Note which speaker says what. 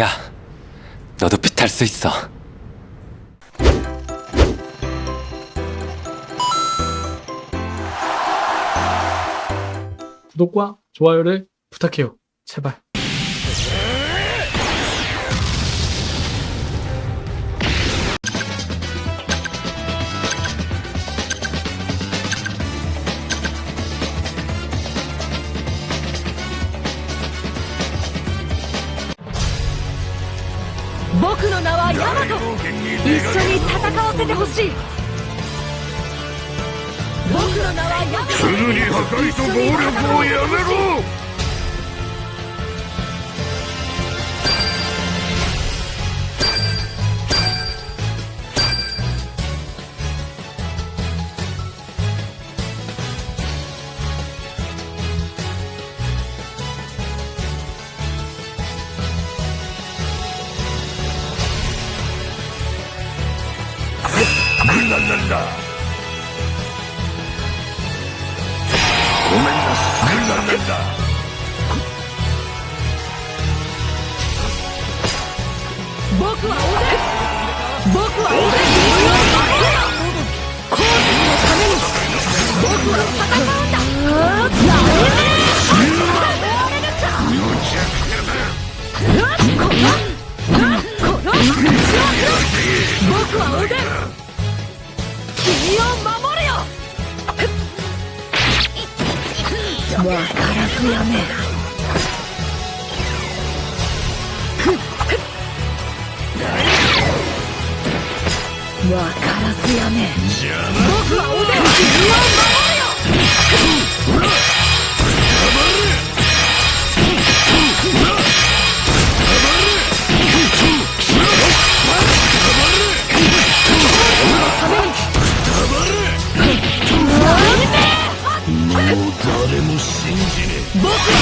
Speaker 1: 야, 너도 빛할 수 있어.
Speaker 2: 구독과 좋아요를 부탁해요. 제발.
Speaker 3: 僕の名はヤマト。一緒に戦わせてほしい」「僕の名はヤマト。
Speaker 4: すぐに破壊と暴力をやめろ。んなんだ。ごめんなさい。
Speaker 3: 君を守れよ！わからずやめ。わからずやめ。僕はおでん君を守れよ僕